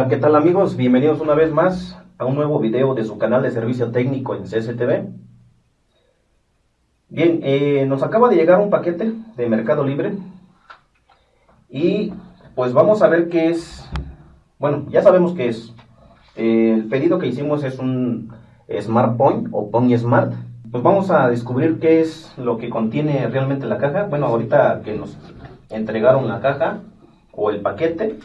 Hola, ¿qué tal amigos? Bienvenidos una vez más a un nuevo video de su canal de servicio técnico en CSTV. Bien, eh, nos acaba de llegar un paquete de Mercado Libre y pues vamos a ver qué es, bueno, ya sabemos qué es. el pedido que hicimos es un Smart Point o Point Smart. Pues vamos a descubrir qué es lo que contiene realmente la caja. Bueno, ahorita que nos entregaron la caja o el paquete,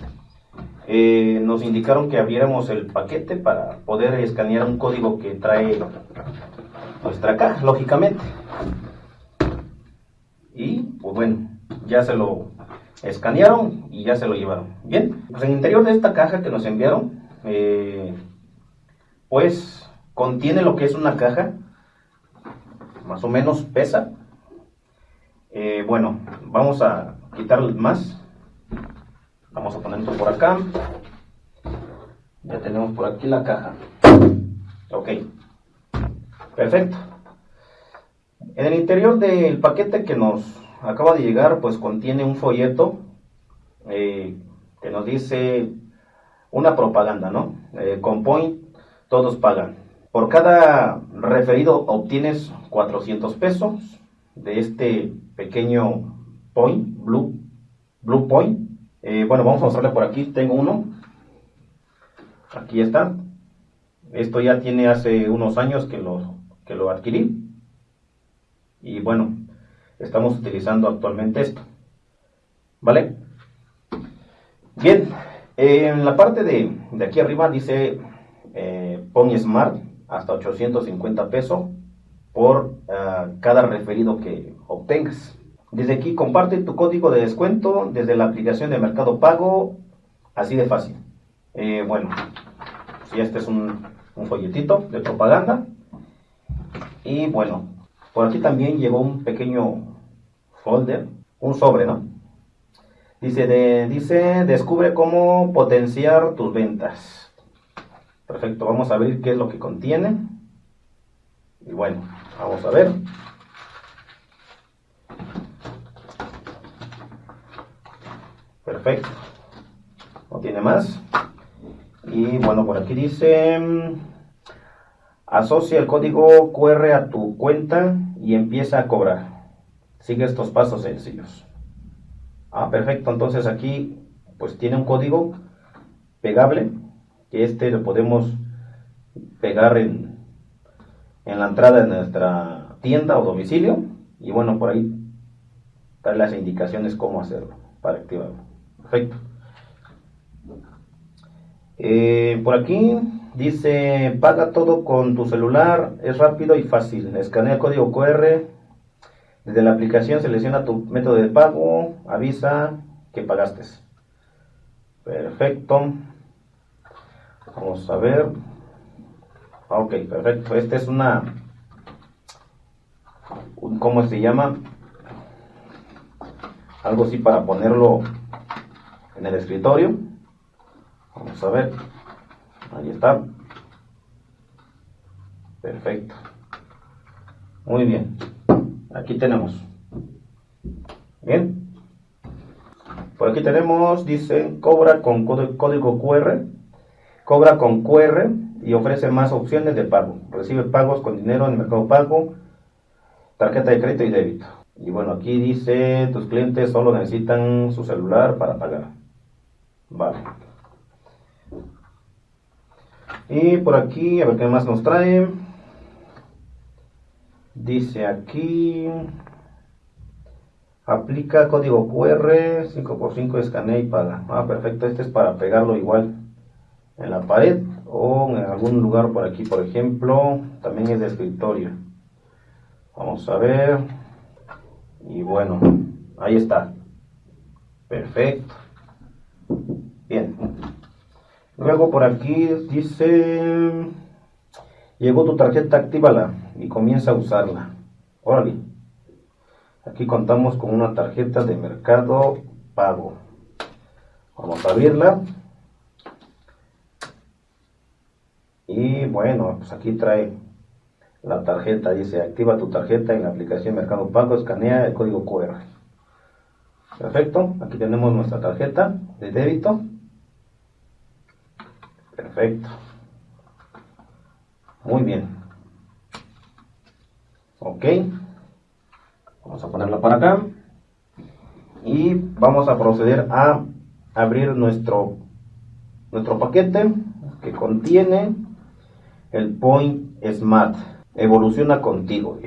eh, nos indicaron que abriéramos el paquete para poder escanear un código que trae nuestra caja, lógicamente. Y pues bueno, ya se lo escanearon y ya se lo llevaron. Bien, pues en el interior de esta caja que nos enviaron, eh, pues contiene lo que es una caja, más o menos pesa. Eh, bueno, vamos a quitar más Vamos a ponerlo por acá. Ya tenemos por aquí la caja. Ok. Perfecto. En el interior del paquete que nos acaba de llegar, pues contiene un folleto eh, que nos dice una propaganda, ¿no? Eh, con Point todos pagan. Por cada referido obtienes 400 pesos de este pequeño Point, Blue, Blue Point. Eh, bueno, vamos a mostrarle por aquí. Tengo uno. Aquí está. Esto ya tiene hace unos años que lo, que lo adquirí. Y bueno, estamos utilizando actualmente esto. ¿Vale? Bien, en la parte de, aquí arriba dice eh, Smart hasta 850 pesos por ah, cada referido que obtengas. Desde aquí comparte tu código de descuento desde la aplicación de Mercado Pago, así de fácil. Eh, bueno, si este es un, folletito de propaganda. Y bueno, por aquí también llegó un pequeño folder, un sobre, ¿no? Dice, de, dice, descubre cómo potenciar tus ventas. Perfecto, vamos a ver qué es lo que contiene. Y bueno, vamos a ver. Perfecto. No tiene más. Y bueno, por aquí dice, asocia el código QR a tu cuenta y empieza a cobrar. Sigue estos pasos sencillos. Ah, perfecto. Entonces aquí pues tiene un código pegable que este lo podemos pegar en, en la entrada de nuestra tienda o domicilio. Y bueno, por ahí están las indicaciones cómo hacerlo para activarlo. Eh, por aquí dice, paga todo con tu celular, es rápido y fácil. Escanea el código QR. Desde la aplicación selecciona tu método de pago, avisa que pagaste. Perfecto. Vamos a ver. Ok, perfecto. Esta es una... ¿Cómo se llama? Algo así para ponerlo en el escritorio. Vamos a ver. Ahí está. Perfecto. Muy bien. Aquí tenemos. Bien. Por aquí tenemos, dice, cobra con código QR. Cobra con QR y ofrece más opciones de pago. Recibe pagos con dinero en el mercado pago, tarjeta de crédito y débito. Y bueno, aquí dice, tus clientes solo necesitan su celular para pagar. Vale. Y por aquí, a ver qué más nos trae. Dice aquí, aplica código QR, 5x5 escanea y paga. Ah, perfecto, este es para pegarlo igual en la pared o en algún lugar por aquí, por ejemplo, también es de escritorio. Vamos a ver. Y bueno, ahí está. Perfecto. Bien. Luego por aquí dice, llegó tu tarjeta, actívala y comienza a usarla. Órale. Aquí contamos con una tarjeta de mercado pago. Vamos a abrirla. Y bueno, pues aquí trae la tarjeta. Dice, activa tu tarjeta en la aplicación Mercado Pago, escanea el código QR. Perfecto. Aquí tenemos nuestra tarjeta de débito. Perfecto. Muy bien. Ok. Vamos a ponerla para acá. Y vamos a proceder a abrir nuestro, nuestro paquete que contiene el Point Smart. Evoluciona contigo,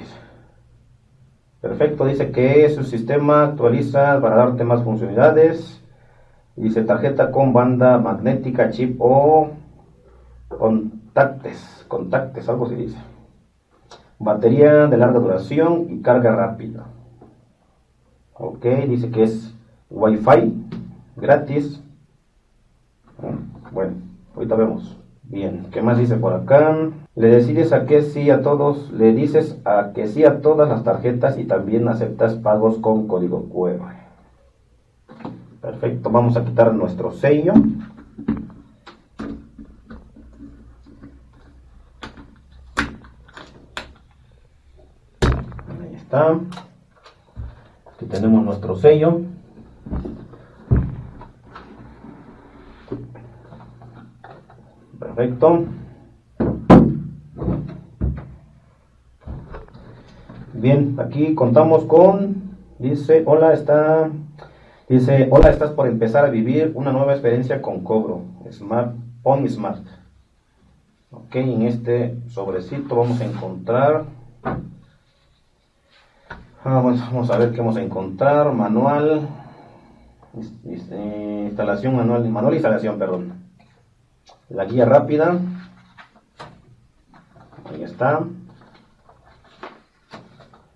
Perfecto, dice que su sistema actualiza para darte más funcionalidades. Dice tarjeta con banda magnética, chip o contactes, contactes, algo se dice. Batería de larga duración y carga rápida. Ok, dice que es Wi-Fi gratis. Bueno, ahorita vemos. Bien, ¿qué más dice por acá? Le decides a que sí a todos, le dices a que sí a todas las tarjetas y también aceptas pagos con código QR. Perfecto, vamos a quitar nuestro sello. Ahí está. Aquí tenemos nuestro sello. Perfecto. Bien, aquí contamos con, dice, hola, está, dice, hola, estás por empezar a vivir una nueva experiencia con cobro, Smart, On Smart. Ok, en este sobrecito vamos a encontrar, vamos, ah, vamos a ver qué vamos a encontrar, manual, instalación manual, manual instalación, perdón. La guía rápida. Ahí está.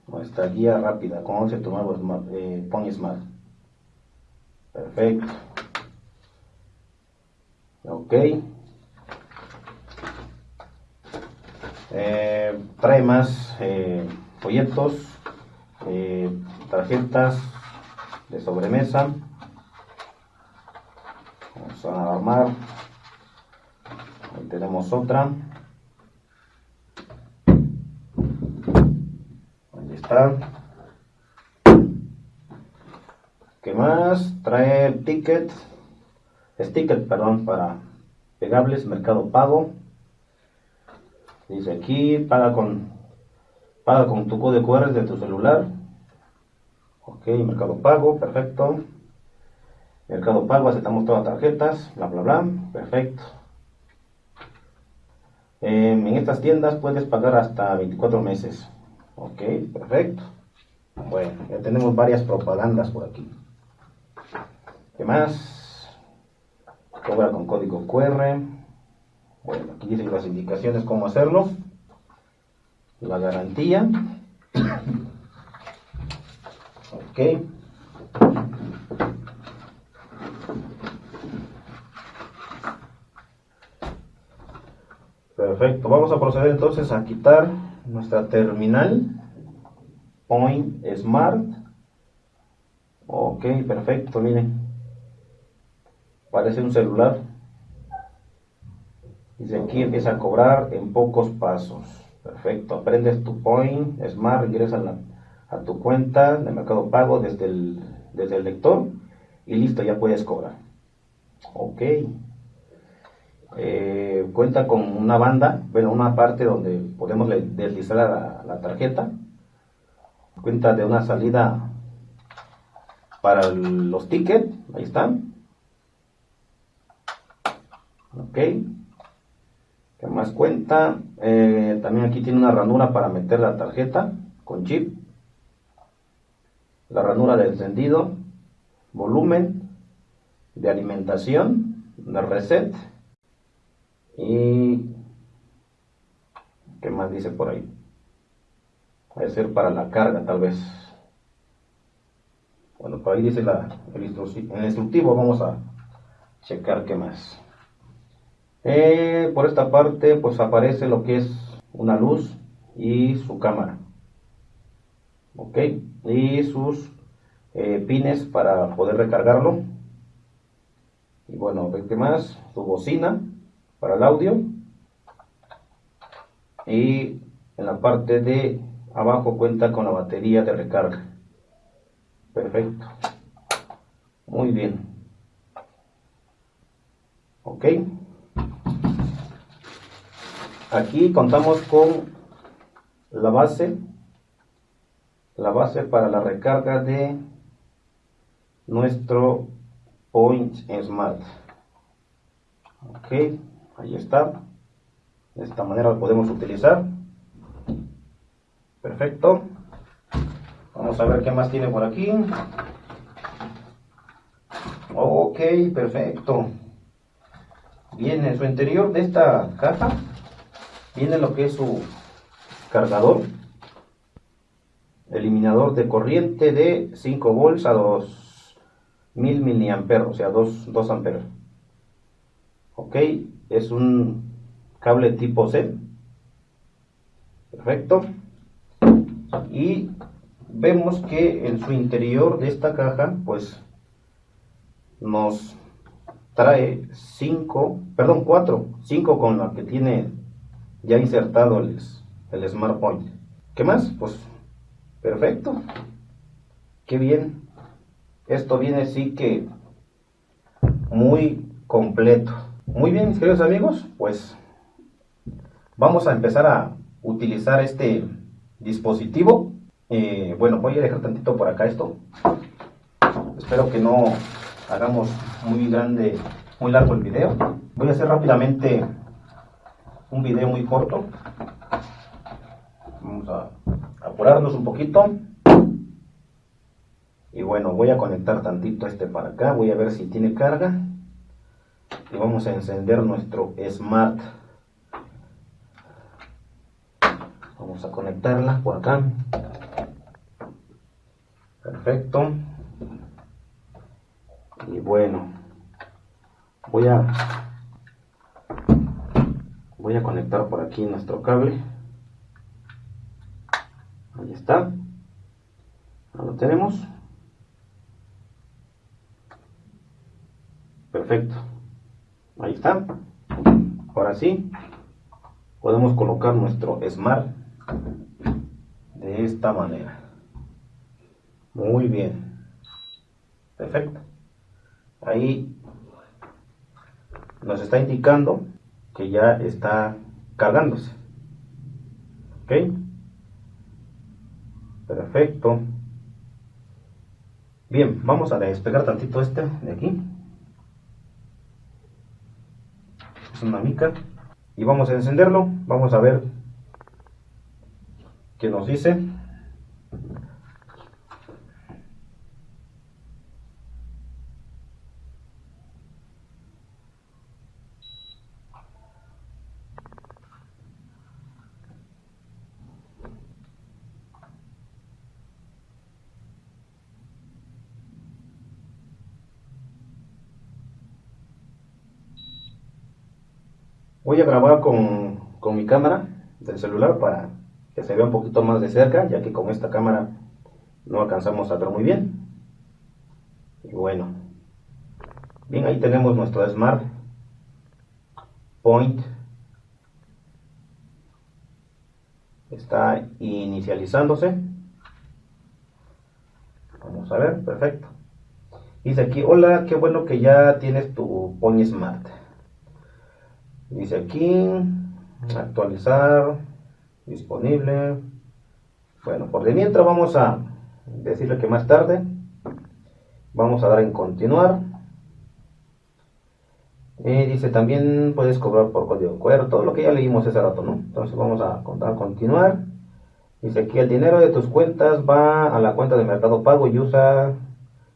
Nuestra guía rápida con 11 nuevos eh, Pony Smart perfecto. Ok. Eh, trae más eh, folletos eh, tarjetas de sobremesa. Vamos a armar. Tenemos otra. Ahí está ¿qué más? trae ticket sticker perdón para pegables mercado pago dice aquí paga con paga con tu código QR de tu celular ok mercado pago perfecto mercado pago aceptamos todas las tarjetas bla bla bla perfecto en estas tiendas puedes pagar hasta 24 meses. Ok, perfecto. Bueno, ya tenemos varias propagandas por aquí. ¿Qué más? Cobra con código QR. Bueno, aquí dicen las indicaciones cómo hacerlo. La garantía. Ok. Perfecto, vamos a proceder entonces a quitar nuestra terminal Point Smart. Ok, perfecto, miren. Parece un celular. Dice aquí empieza a cobrar en pocos pasos. Perfecto, aprendes tu Point Smart, ingresas a, a tu cuenta de Mercado Pago desde el, desde el lector y listo, ya puedes cobrar. Ok. Eh, cuenta con una banda, bueno, una parte donde podemos deslizar la, la tarjeta. Cuenta de una salida para los tickets, ahí están. Ok. ¿Qué más cuenta? Eh, también aquí tiene una ranura para meter la tarjeta con chip. La ranura de encendido, volumen, de alimentación, de reset y ¿qué más dice por ahí? Puede ser para la carga tal vez. Bueno, por ahí dice la, el, instructivo, vamos a checar qué más. Eh, por esta parte pues aparece lo que es una luz y su cámara. Ok, y sus eh, pines para poder recargarlo. Y bueno, ¿qué más? Su bocina para el audio y en la parte de abajo cuenta con la batería de recarga perfecto muy bien ok aquí contamos con la base, la base para la recarga de nuestro Point Smart. Ok, ahí está. De esta manera lo podemos utilizar. Perfecto. Vamos a ver qué más tiene por aquí. Ok, perfecto. Bien, en su interior de esta caja viene lo que es su cargador. Eliminador de corriente de 5 volts a 2000 miliamperes, o sea, 2, 2 amperes. Ok, es un cable tipo C. Perfecto. Y vemos que en su interior de esta caja, pues nos trae 5, perdón, 4, 5 con la que tiene ya insertado el, el Smart Point. ¿Qué más? Pues perfecto. Qué bien. Esto viene sí que muy completo. Muy bien, mis queridos amigos, pues vamos a empezar a utilizar este dispositivo. Eh, bueno, voy a dejar tantito por acá esto. Espero que no hagamos muy grande, muy largo el video. Voy a hacer rápidamente un video muy corto. Vamos a apurarnos un poquito. Y bueno, voy a conectar tantito este para acá. Voy a ver si tiene carga. Y vamos a encender nuestro Smart. Vamos a conectarla por acá. Perfecto y bueno voy a voy a conectar por aquí nuestro cable. Ahí está. Lo tenemos. Perfecto. Ahí está. Ahora sí podemos colocar nuestro smart de esta manera. Muy bien. Perfecto. Ahí nos está indicando que ya está cargándose. Ok perfecto. Bien vamos a despegar tantito este de aquí. Es una mica. Y vamos a encenderlo. Vamos a ver qué nos dice Voy a grabar con, con mi cámara del celular para que se vea un poquito más de cerca, ya que con esta cámara no alcanzamos a ver muy bien. Y bueno, bien, ahí tenemos nuestro Smart Point. Está inicializándose. Vamos a ver, perfecto. Dice aquí, hola, qué bueno que ya tienes tu Point Smart. Dice aquí, actualizar, disponible. Bueno, por de mientras vamos a decirle que más tarde vamos a dar en continuar. Y dice también puedes cobrar por código QR, todo lo que ya leímos ese rato, ¿no? Entonces vamos a, a continuar. Dice aquí el dinero de tus cuentas va a la cuenta de Mercado Pago y usa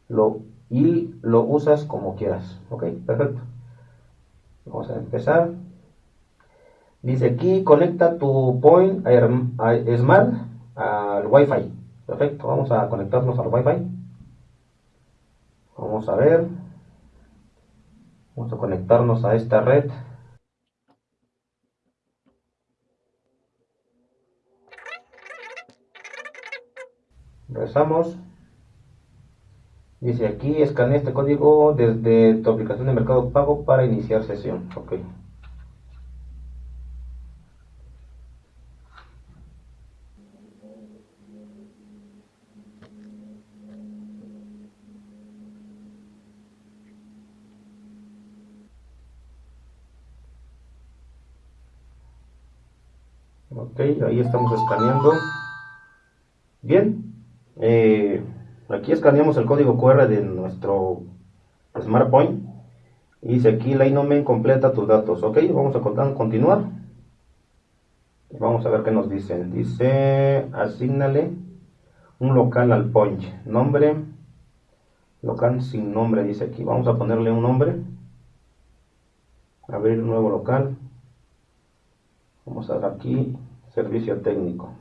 lo y lo usas como quieras. Ok, perfecto. Vamos a empezar. Dice aquí, conecta tu Point Smart al Wi-Fi. Perfecto, vamos a conectarnos al Wi-Fi. Vamos a ver. Vamos a conectarnos a esta red. Regresamos. Dice aquí, escanea este código desde tu aplicación de Mercado Pago para iniciar sesión. Ok. Ok ahí estamos escaneando. Bien eh, aquí escaneamos el código QR de nuestro SmartPoint y dice aquí la inomen completa tus datos ok vamos a continuar. Vamos a ver qué nos dicen. Dice asignale un local al point nombre local sin nombre dice aquí. Vamos a ponerle un nombre. Abrir un nuevo local. Vamos a dar aquí servicio técnico.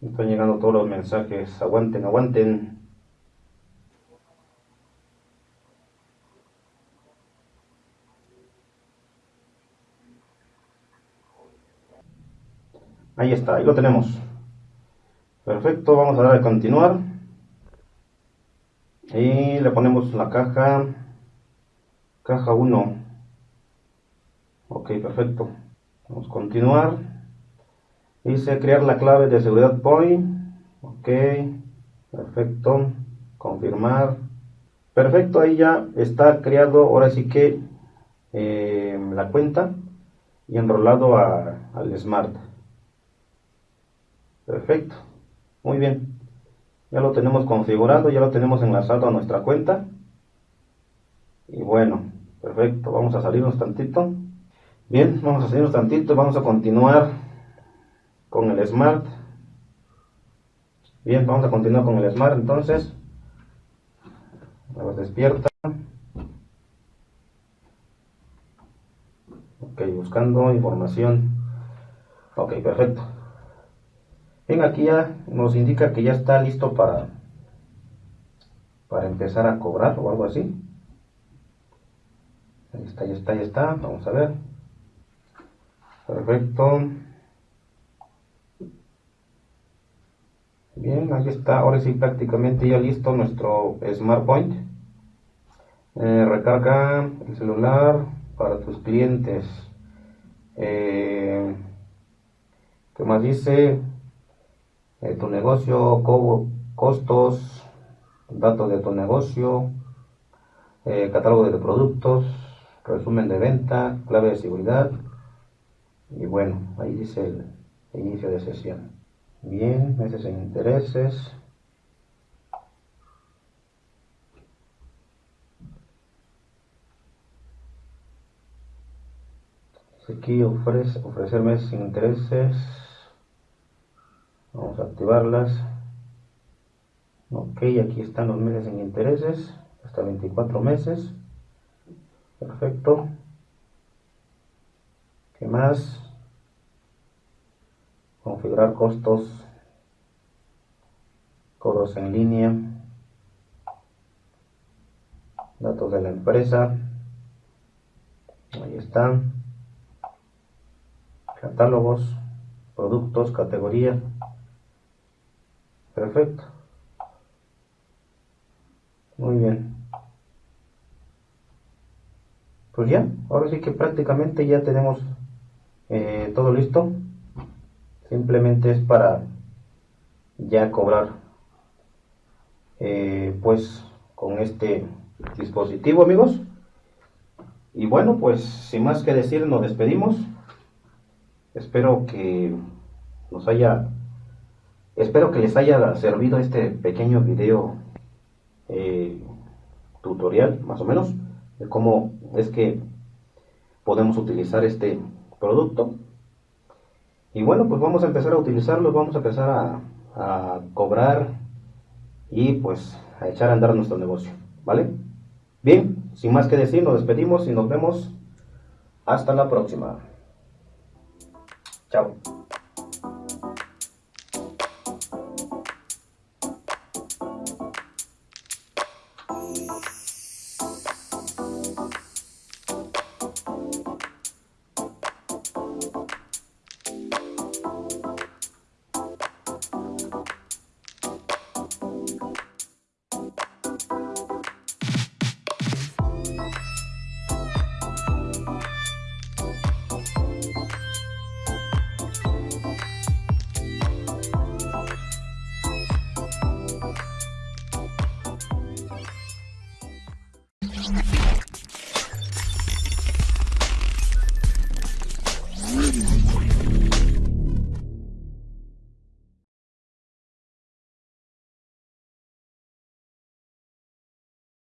Están llegando todos los mensajes. Aguanten aguanten. Ahí está, ahí lo tenemos. Perfecto, vamos a dar a continuar. Y le ponemos la caja, caja 1. Ok, perfecto. Vamos a continuar. Dice crear la clave de seguridad point. Ok, perfecto. Confirmar. Perfecto, ahí ya está creado, ahora sí que eh, la cuenta y enrolado al Smart. Perfecto. Muy bien. Ya lo tenemos configurado, ya lo tenemos enlazado a nuestra cuenta. Y bueno, perfecto. Vamos a salirnos tantito. Bien, vamos a salirnos tantito. Vamos a continuar con el Smart. Bien, vamos a continuar con el Smart entonces. A despierta. Ok, buscando información. Ok, perfecto. Bien, aquí ya nos indica que ya está listo para, para empezar a cobrar o algo así. Ahí está, ya está, ya está. Vamos a ver. Perfecto. Bien, ahí está. Ahora sí prácticamente ya listo nuestro Smart Point. Eh, recarga el celular para tus clientes. Eh, ¿Qué más dice? Tu negocio, costos, datos de tu negocio, eh, catálogo de productos, resumen de venta, clave de seguridad y bueno, ahí dice el, inicio de sesión. Bien, meses en intereses. Aquí ofrece, ofrecer meses sin intereses vamos a activarlas. Ok aquí están los meses en intereses hasta 24 meses. Perfecto. ¿qué más? configurar costos. Cobros en línea. Datos de la empresa. Ahí están. Catálogos productos, categoría Perfecto. Muy bien. Pues ya, ahora sí que prácticamente ya tenemos eh, todo listo. Simplemente es para ya cobrar eh, pues con este dispositivo amigos. Y bueno, pues sin más que decir, nos despedimos. Espero que nos haya Espero que les haya servido este pequeño video eh, tutorial, más o menos, de cómo es que podemos utilizar este producto. Y bueno, pues vamos a empezar a utilizarlo, vamos a empezar a, a cobrar y pues a echar a andar nuestro negocio, ¿vale? Bien, sin más que decir, nos despedimos y nos vemos hasta la próxima. Chao.